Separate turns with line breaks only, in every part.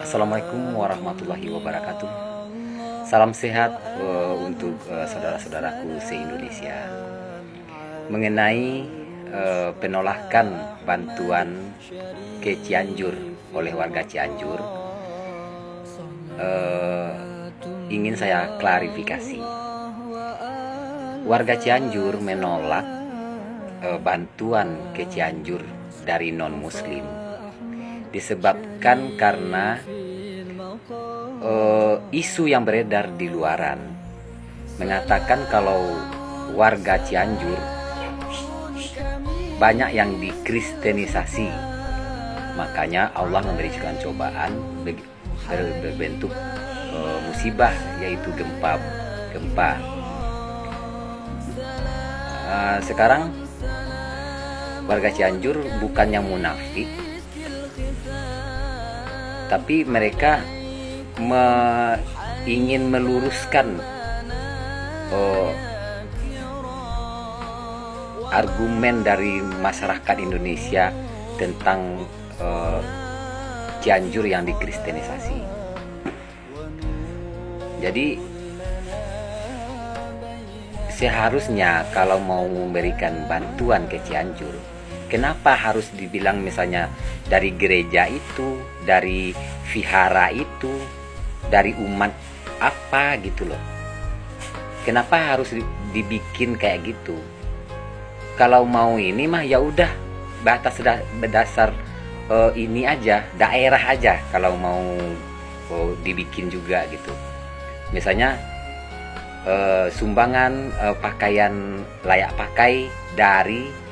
Assalamualaikum warahmatullahi wabarakatuh. Salam sehat uh, untuk uh, saudara-saudaraku se-Indonesia. Mengenai uh, penolakan bantuan ke Cianjur oleh warga Cianjur, uh, ingin saya klarifikasi. Warga Cianjur menolak uh, bantuan ke Cianjur dari non-Muslim disebabkan karena uh, isu yang beredar di luaran. Mengatakan kalau warga Cianjur banyak yang dikristenisasi. Makanya Allah memberikan cobaan berbentuk uh, musibah yaitu gempa gempa. Uh, sekarang warga Cianjur bukan yang munafik tapi mereka me, ingin meluruskan oh, argumen dari masyarakat Indonesia tentang uh, Cianjur yang dikristenisasi. Jadi seharusnya kalau mau memberikan bantuan ke Cianjur, kenapa harus dibilang misalnya dari gereja itu, dari vihara itu, dari umat apa gitu loh? Kenapa harus dibikin kayak gitu? Kalau mau ini mah ya udah batas berdasar uh, ini aja daerah aja kalau mau uh, dibikin juga gitu. Misalnya uh, sumbangan uh, pakaian layak pakai dari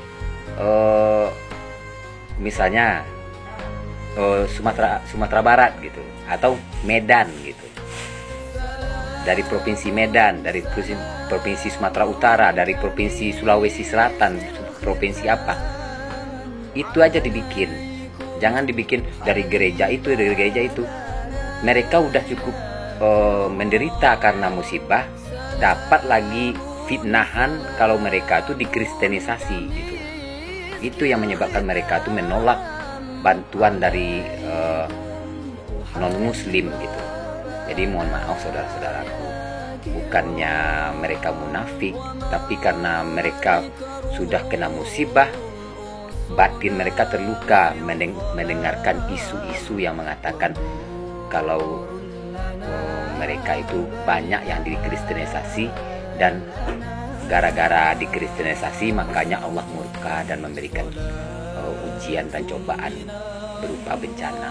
uh, misalnya uh, Sumatera Sumatera Barat gitu atau Medan gitu. Dari provinsi Medan dari provinsi Sumatera Utara dari provinsi Sulawesi Selatan provinsi apa. Itu aja dibikin. Jangan dibikin dari gereja itu dari gereja itu. Mereka udah cukup uh, menderita karena musibah dapat lagi fitnahan kalau mereka tuh dikristenisasi gitu itu yang menyebabkan mereka tuh menolak bantuan dari uh, non muslim gitu. Jadi mohon maaf saudara-saudaraku. Bukannya mereka munafik tapi karena mereka sudah kena musibah batin mereka terluka. Mendengarkan isu-isu yang mengatakan kalau uh, mereka itu banyak yang dikristenisasi dan gara-gara dikristenisasi makanya Allah murka dan memberikan uh, ujian dan cobaan berupa bencana